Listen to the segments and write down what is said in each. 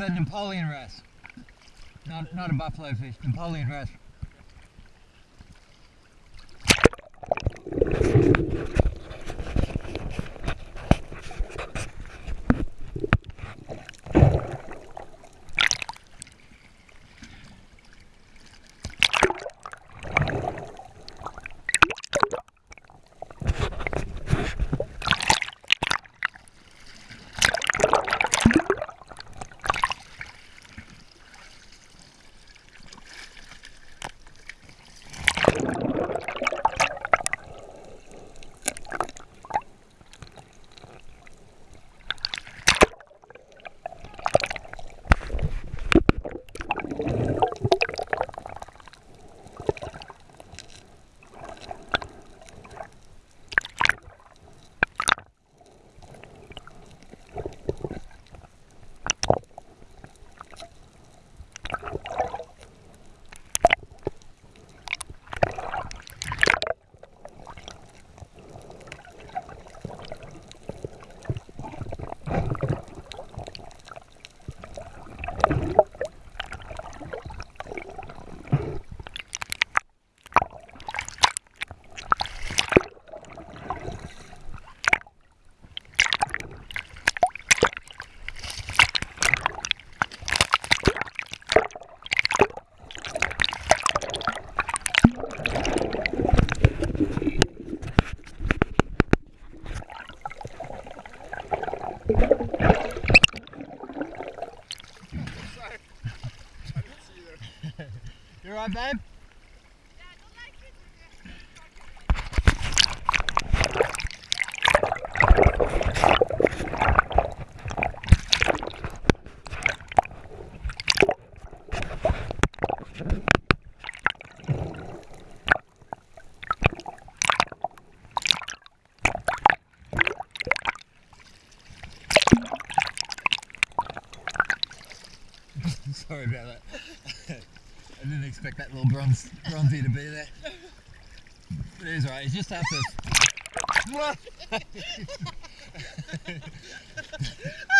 A Napoleon wrasse. Not, not a buffalo fish, Napoleon wrasse. You alright, babe? Sorry about that. I didn't expect that little bronze bronzy to be there. But it is alright, it's just after. What?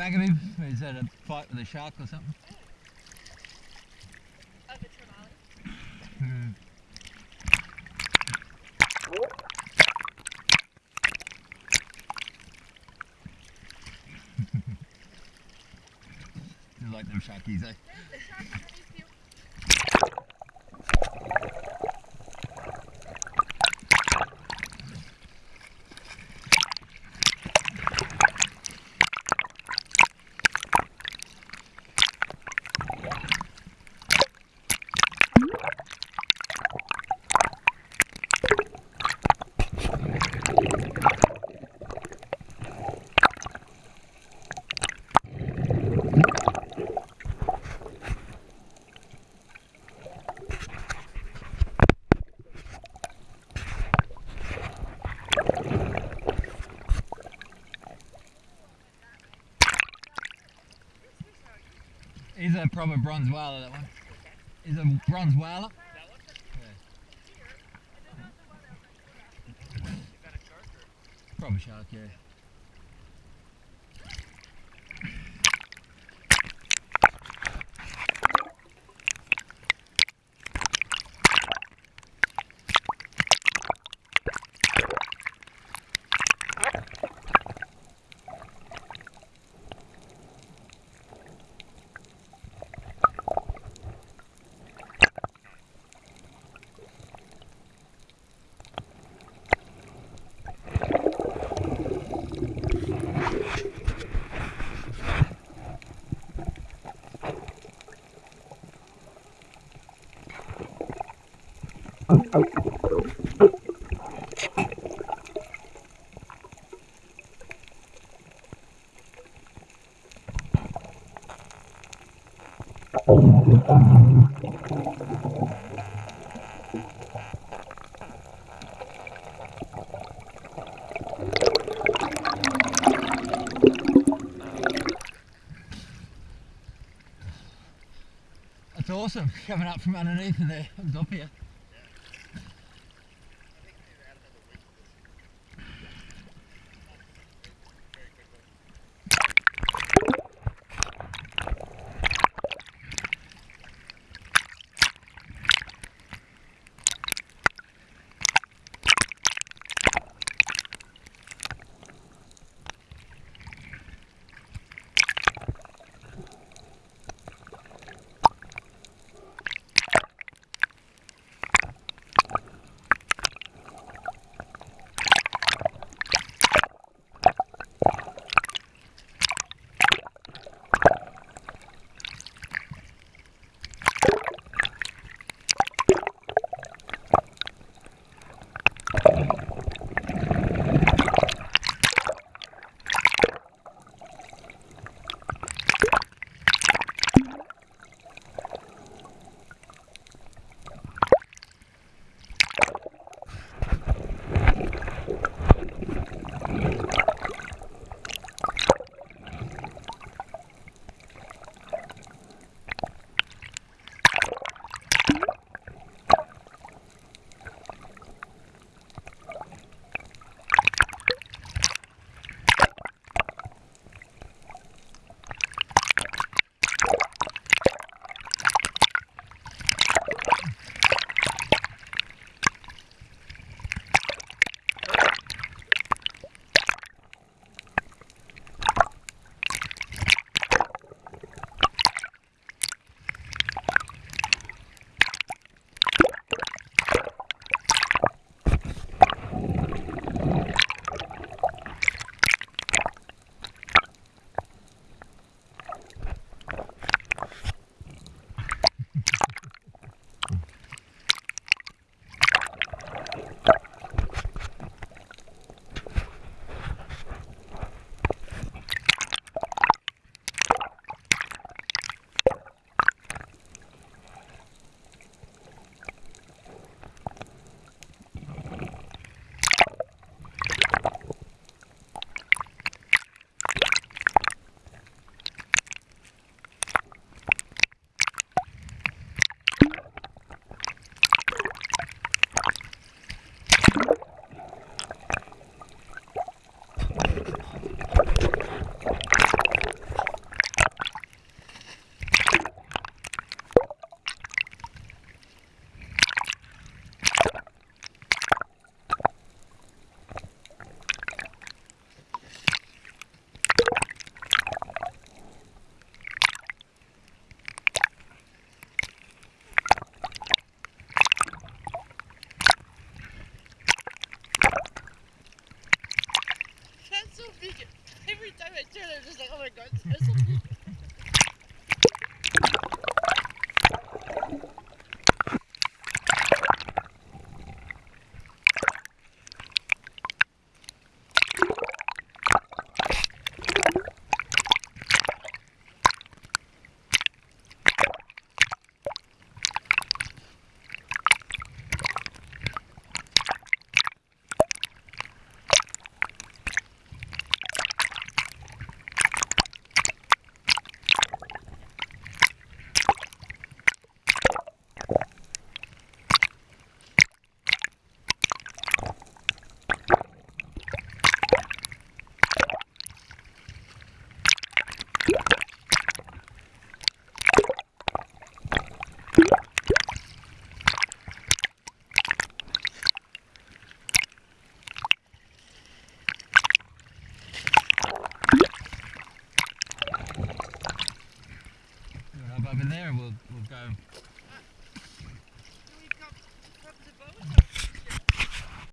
back of him? Where he's had a fight with a shark or something? Oh, the trevally. Hmm. You like them sharkies, eh? A proper bronze whaler, that one. He's a bronze whaler. Proper shark, yeah. That's awesome, coming up from underneath and there, comes up here.